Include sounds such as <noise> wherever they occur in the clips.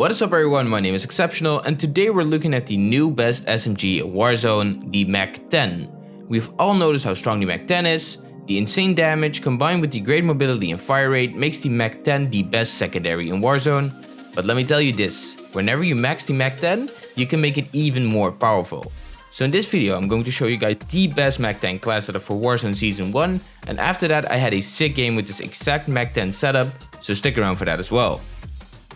What is up everyone, my name is Exceptional and today we're looking at the new best SMG in Warzone, the MAC-10. We've all noticed how strong the MAC-10 is, the insane damage combined with the great mobility and fire rate makes the MAC-10 the best secondary in Warzone. But let me tell you this, whenever you max the MAC-10, you can make it even more powerful. So in this video I'm going to show you guys the best MAC-10 class setup for Warzone Season 1 and after that I had a sick game with this exact MAC-10 setup, so stick around for that as well.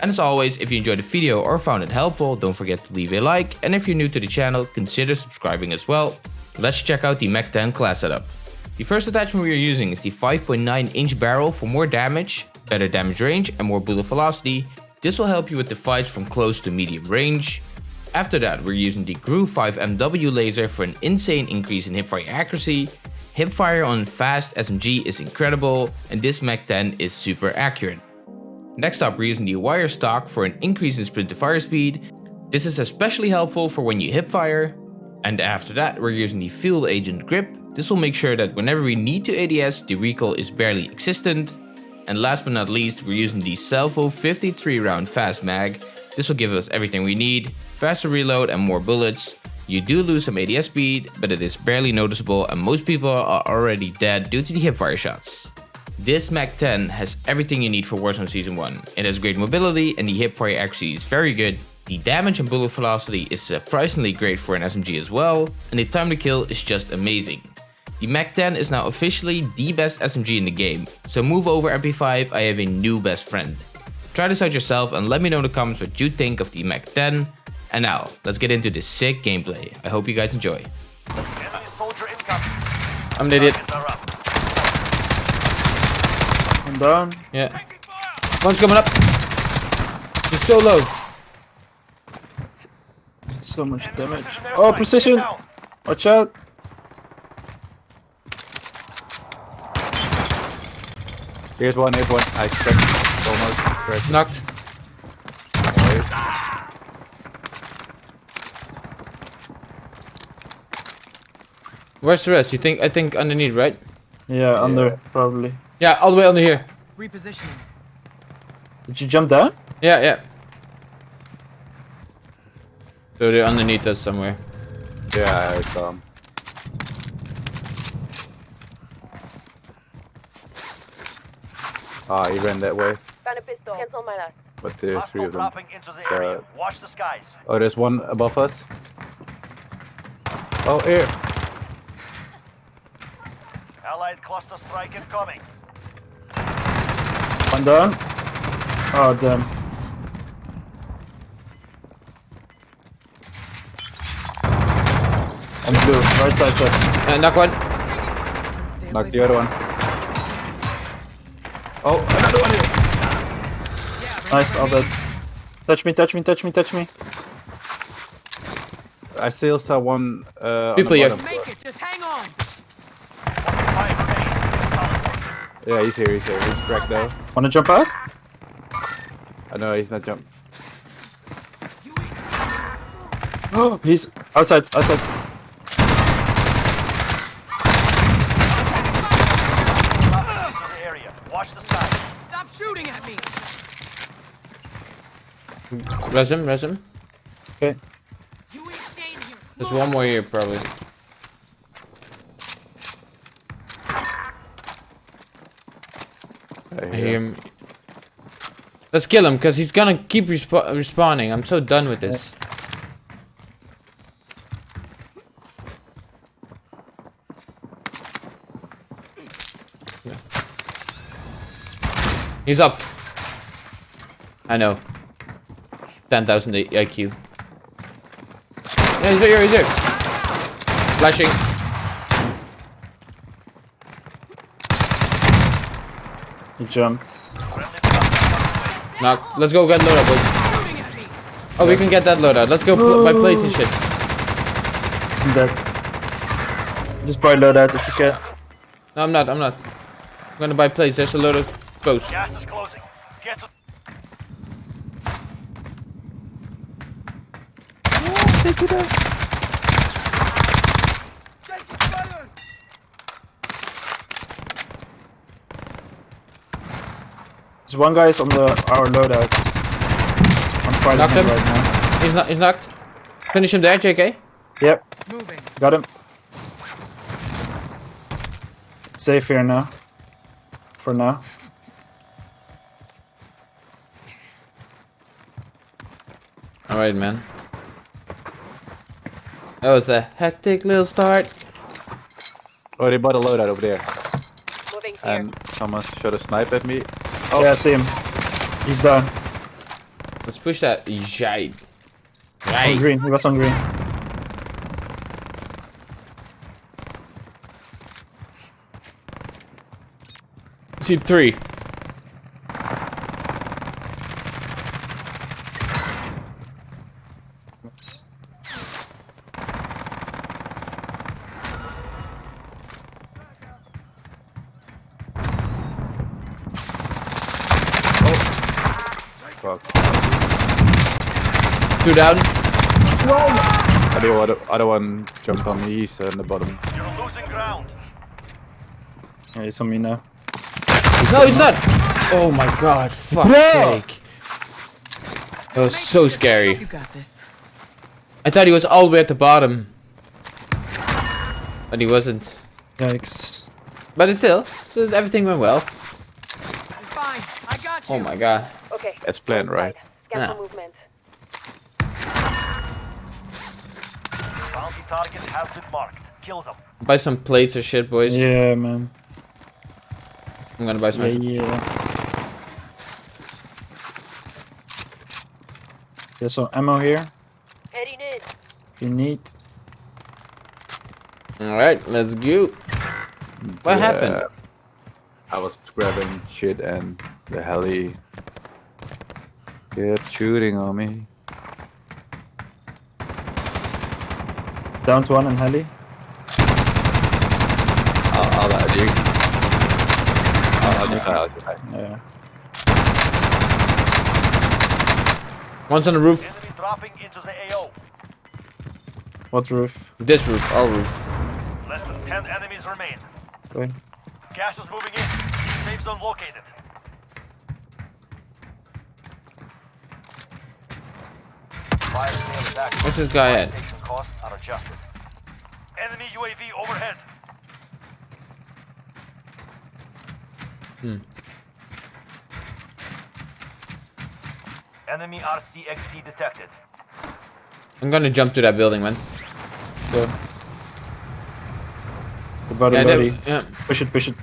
And as always, if you enjoyed the video or found it helpful, don't forget to leave a like. And if you're new to the channel, consider subscribing as well. Let's check out the MAC-10 class setup. The first attachment we are using is the 5.9 inch barrel for more damage, better damage range and more bullet velocity. This will help you with the fights from close to medium range. After that, we're using the GRU 5 MW laser for an insane increase in hipfire accuracy. Hipfire on fast SMG is incredible and this MAC-10 is super accurate. Next up we're using the wire stock for an increase in sprint to fire speed. This is especially helpful for when you hip fire. And after that we're using the field agent grip. This will make sure that whenever we need to ADS the recoil is barely existent. And last but not least we're using the Salvo 53 round fast mag. This will give us everything we need, faster reload and more bullets. You do lose some ADS speed, but it is barely noticeable and most people are already dead due to the hipfire shots. This MAC-10 has everything you need for Warzone Season 1. It has great mobility and the hipfire accuracy is very good. The damage and bullet velocity is surprisingly great for an SMG as well, and the time to kill is just amazing. The MAC-10 is now officially the best SMG in the game, so move over MP5, I have a new best friend. Try this out yourself and let me know in the comments what you think of the MAC-10. And now, let's get into this sick gameplay. I hope you guys enjoy. I'm an idiot. I'm down. Yeah. One's coming up. He's so low. It's so much damage. Oh, precision! Watch out! Here's one, here's one. I expect almost. Right. Knocked. Where's the rest? You think? I think underneath, right? Yeah, under, probably. Yeah, all the way under here. Repositioning. Did you jump down? Yeah, yeah. So they're underneath us somewhere. Yeah, I saw them. Ah, he ran that way. Found a pistol. Cancel my last. But there's three of them. dropping into the area. Uh, Watch the skies. Oh, there's one above us. Oh, here. Allied cluster strike incoming. One down. Oh, damn. On blue, right side side. Uh, knock one. Stay Knock the other one. Oh, another one here. Nice, all dead. Touch me, touch me, touch me, touch me. I still saw one uh, on People the here. bottom. Make it, just hang on. Five remaining. Solid work. Yeah, he's here, he's here. He's cracked though. Wanna jump out? Uh, I know he's not jump. Oh, <gasps> he's outside, outside. Dropping into the area. Watch the skies. Stop shooting at me. Res him, res him. Okay. You ain't staying here. There's one more here, probably. I I hear him. Let's kill him, because he's gonna keep respa respawning. I'm so done with this. Yeah. He's up. I know. 10,000 IQ. Yeah, he's here, he's here. Flashing. He jumped. Knock. Let's go get loadout, boys. Shooting at me. Oh, we can get that loadout. Let's go pl buy oh. plates and shit. I'm dead. Just buy loadout if you can. No, I'm not. I'm not. I'm gonna buy plates. There's a load of close. Gas is closing. Get to There's one guy's on the our loadout. On fighting Knocked him him. right now. He's not. He's knocked. Finish him there, JK. Yep, Moving. got him. Safe here now. For now. All right, man. That was a hectic little start. Oh, they bought a loadout over there. Moving here. And someone shot a snipe at me. Yeah, I see him. He's down. Let's push that. Jade. On green. He was on green. See three. Fuck. Two down. The other, other one jumped on me, he's on the bottom. You're losing ground. Yeah, he's on me now. No, he's not. Oh my god. Fuck sake. That was so scary. You got this. I thought he was all the way at the bottom. But he wasn't. Yikes. But still, still everything went well. I'm fine. I got oh you. Oh my god. Okay. That's planned, right? Scan Yeah. for movement. Bounty target has been marked. Kill them. Buy some plates or shit, boys. Yeah, man. I'm gonna buy some. Yeah, yeah. There's some ammo here. Heading in. If you need. Alright, let's go. What happened? I was grabbing shit and the heli kept shooting on me. Down to one and heli. I'll, I'll let you. I'll, I'll just, I'll just, Yeah. One's on the roof. Enemy dropping into the AO. What roof? This roof, our roof. Less than 10 enemies remain. Go in. Gas is moving in. Safe zone located. Fire sale is active. What's this guy at? Station costs are adjusted. Enemy UAV overhead. Hmm. Enemy RCXD detected. I'm gonna jump to that building, man. Go. The body, Yeah, body. yeah. Push it, push it.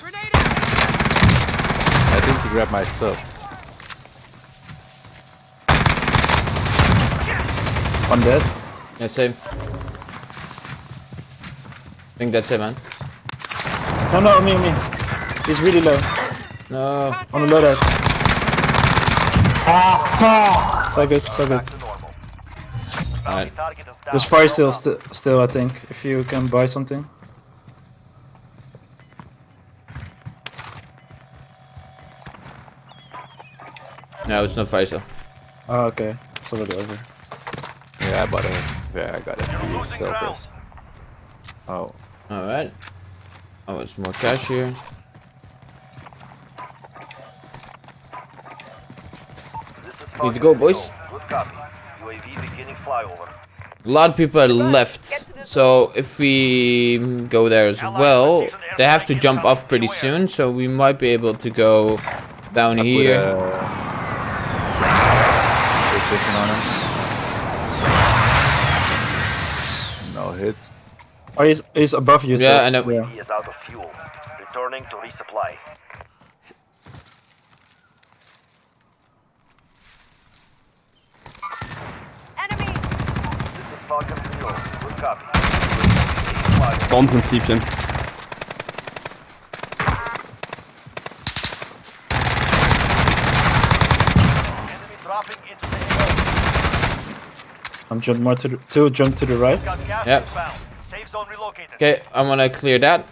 Grenade. I think he grabbed my stuff. One dead. Yeah, same. I think that's it, man. No, no, me, me. He's really low. No. On the loadout. So good, so good. Back to normal. Bounty Alright. There's fire still, st still, I think. If you can buy something. No, it's not fire still. Oh, okay. It's already over. Yeah, I bought it. Yeah, I got it. You're Free losing selfless. Oh, Alright. Oh, it's more cash here. Need to go, boys. Good copy. UAV beginning flyover. A lot of people are left, so if we go there as well, they have to jump off pretty soon, so we might be able to go down here. A precision on him. No hit. Oh, he's, he's above you. Yeah, so- I know. Yeah. He is out of fuel. Returning to resupply. Enemy! This is Falcon 0. Good copy. Beginning flyover. Bombprinzipien. Enemy dropping into the AO. I'm jump more to the, two jump to the right. Got gas Yep. Safe zone relocated. Okay, I'm gonna clear that.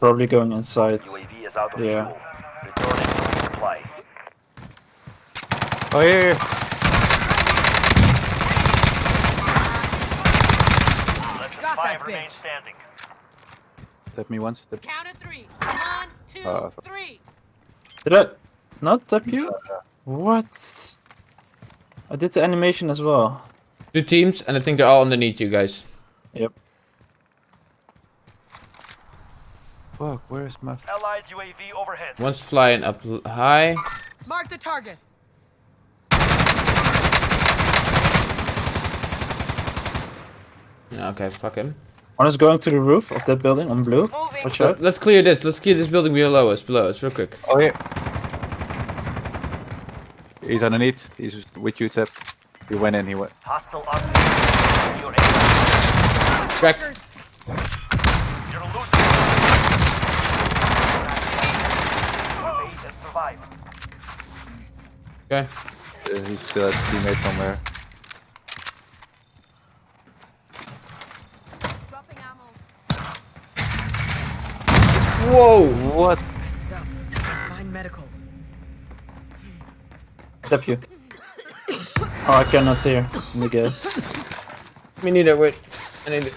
Probably going inside. UAV is out of Yeah. fuel. Returning to resupply. Oh, yeah, yeah. Less than Got five that remain bitch. standing. Tap me once. Tap Count of three. One, two, Uh, three. Did I not tap you? What? I did the animation as well. Two teams, and I think they're all underneath you guys. Yep. Fuck, where's my... Allied UAV overhead. One's flying up high. Mark the target. Yeah, Okay, fuck him. One is going to the roof of that building on blue. Watch Let, out. let's clear this. Let's clear this building below us. Below us, real quick. Oh, yeah. He's underneath. He's with you, Seb. He went in, he went... Hostile oxygen. Your. Crack. You're losing. Base and survive. Okay. Uh, he's still at teammate somewhere. Dropping ammo. Whoa. What? Tap you. Oh, I cannot hear. Let me guess. <laughs> Me neither. Wait. I need. it.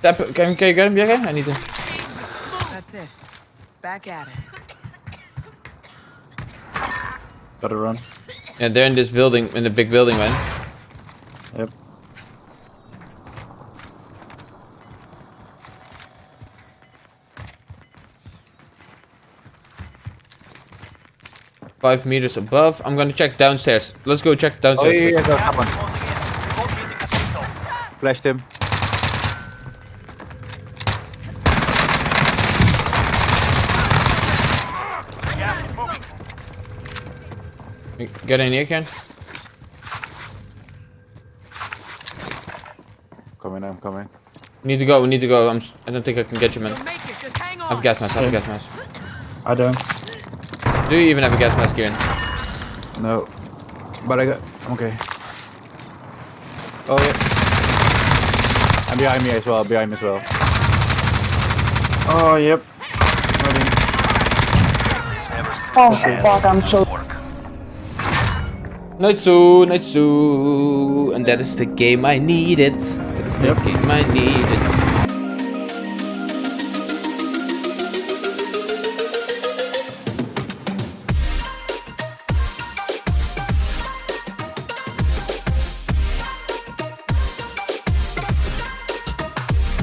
Tap. Can, can you get him? Yeah. I need to. That's it. Back at it. Gotta run. Yeah, they're in this building, in the big building, man. Yep. Five meters above. I'm gonna check downstairs. Let's go check Oh, downstairs. yeah, yeah, yeah, come on. Closing in. Relocating the safe zones. Flashed him. Gas is moving. Get in here, Ken. Coming, I'm coming. We need to go. We need to go. I'm. s- I don't think I can get you, man. You'll make it. Just hang on. I have gas mask. I have gas mask. I don't. Do you even have a gas mask, Kieran? No. But I got... I'm okay. Oh, yeah. I'm behind me as well, behind me as well. Oh, yep. Oh, Ready. Nice, so nice, so and that is the game I needed. That is the Yep. game I needed.